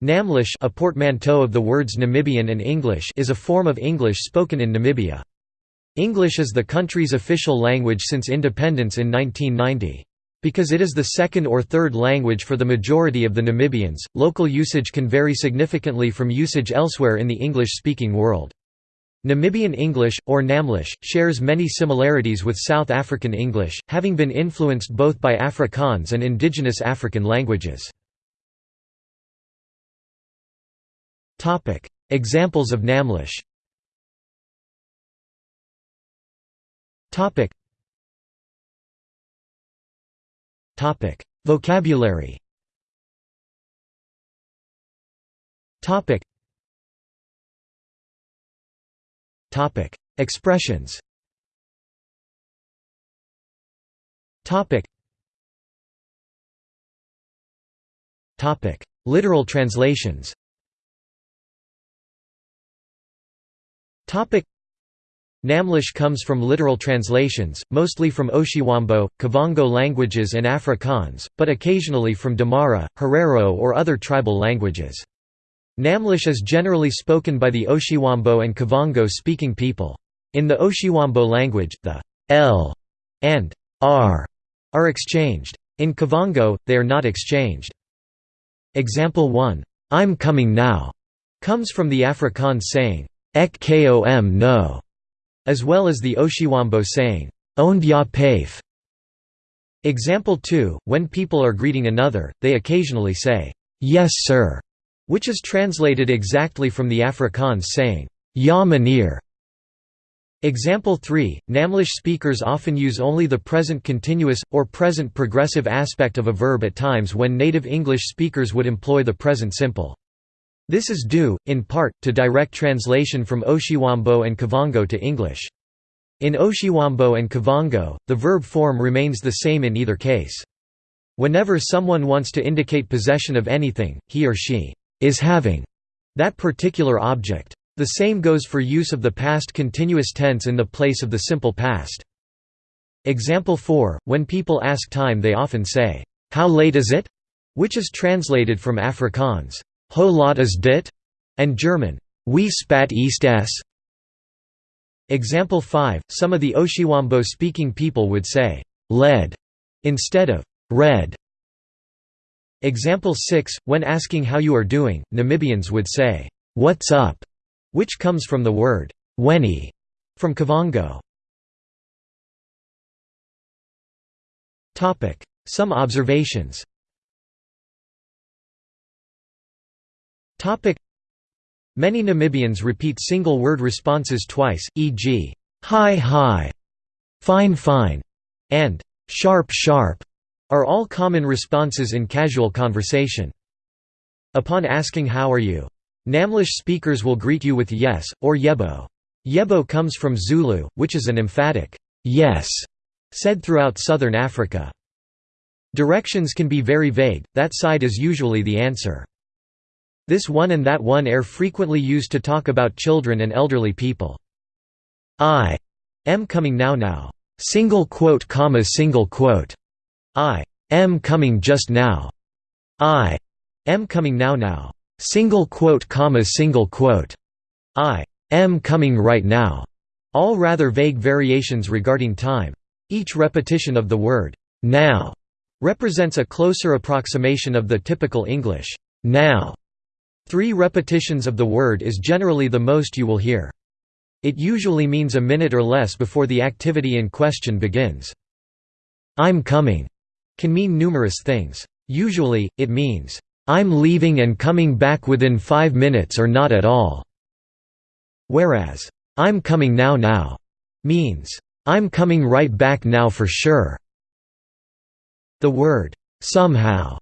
Namlish a portmanteau of the words Namibian and English is a form of English spoken in Namibia. English is the country's official language since independence in 1990. Because it is the second or third language for the majority of the Namibians, local usage can vary significantly from usage elsewhere in the English-speaking world. Namibian English, or Namlish, shares many similarities with South African English, having been influenced both by Afrikaans and indigenous African languages. Examples of Namlish. Topic: Vocabulary. Topic: Expressions. Topic. Topic: Literal translations. Topic. Namlish comes from literal translations, mostly from Oshiwambo, Kavango languages and Afrikaans, but occasionally from Damara, Herero or other tribal languages. Namlish is generally spoken by the Oshiwambo and Kavango-speaking people. In the Oshiwambo language, the l and r are exchanged. In Kavango, they are not exchanged. Example 1, "'I'm coming now' comes from the Afrikaans saying, ek kom no, as well as the Oshiwambo saying, "'Oond ya paif'". Example 2, when people are greeting another, they occasionally say, "'Yes sir' which is translated exactly from the Afrikaans saying, Ja meneer. Example 3, Namlish speakers often use only the present continuous, or present progressive aspect of a verb at times when native English speakers would employ the present simple. This is due, in part, to direct translation from Oshiwambo and Kavango to English. In Oshiwambo and Kavango, the verb form remains the same in either case. Whenever someone wants to indicate possession of anything, he or she is having that particular object. The same goes for use of the past continuous tense in the place of the simple past. Example 4, when people ask time they often say, "'How late is it?' which is translated from Afrikaans, "'Ho laat is dit?' and German, Wie spät ist es?' Example 5, some of the Oshiwambo-speaking people would say, "'lead' instead of "'red' Example 6, when asking how you are doing, Namibians would say, "'What's up?' which comes from the word, "'weni' from Kavango. Some observations Many Namibians repeat single-word responses twice, e.g., "'hi hi'", "'fine fine' and "'sharp sharp' are all common responses in casual conversation. Upon asking how are you, Namlish speakers will greet you with yes, or yebo. Yebo comes from Zulu, which is an emphatic yes, said throughout southern Africa. Directions can be very vague, that side is usually the answer. This one and that one are frequently used to talk about children and elderly people. I am coming now now. Single quote comma single quote. I am coming just now. I am coming now now. Single quote comma single quote. I am coming right now. All rather vague variations regarding time. Each repetition of the word now represents a closer approximation of the typical English now. Three repetitions of the word is generally the most you will hear. It usually means a minute or less before the activity in question begins. I'm coming can mean numerous things. Usually, it means, "'I'm leaving and coming back within five minutes or not at all' whereas, "'I'm coming now now' means, "'I'm coming right back now for sure'". The word, "'somehow'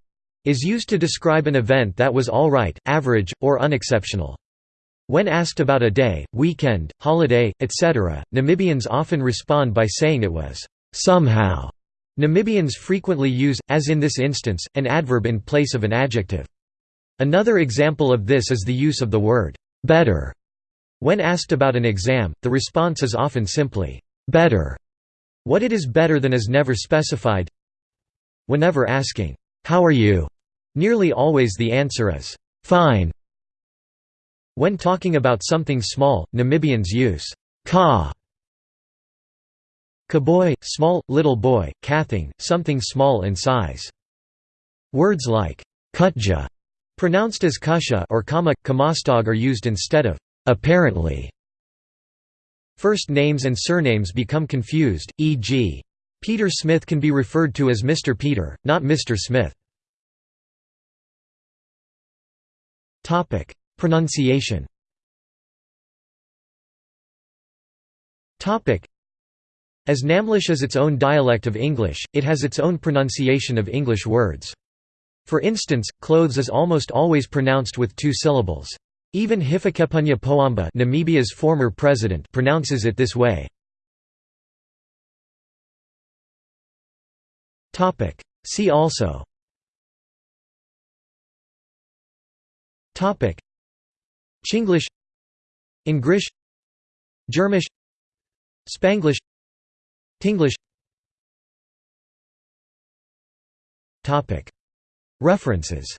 is used to describe an event that was all right, average, or unexceptional. When asked about a day, weekend, holiday, etc., Namibians often respond by saying it was, "'somehow' Namibians frequently use, as in this instance, an adverb in place of an adjective. Another example of this is the use of the word, better. When asked about an exam, the response is often simply, better. What it is better than is never specified. Whenever asking, how are you? Nearly always the answer is, fine. When talking about something small, Namibians use ka. Kaboy, small, little boy, kathing, something small in size. Words like kutja, pronounced as kusha or kama, kamastog are used instead of apparently. First names and surnames become confused, e.g. Peter Smith can be referred to as Mr. Peter, not Mr. Smith. Pronunciation Topic: As Namlish is its own dialect of English, it has its own pronunciation of English words. For instance, clothes is almost always pronounced with two syllables. Even Hifikepunye Pohamba Namibia's former president pronounces it this way. See also Chinglish. Engrish Germish. Spanglish. Tinglish. Topic: References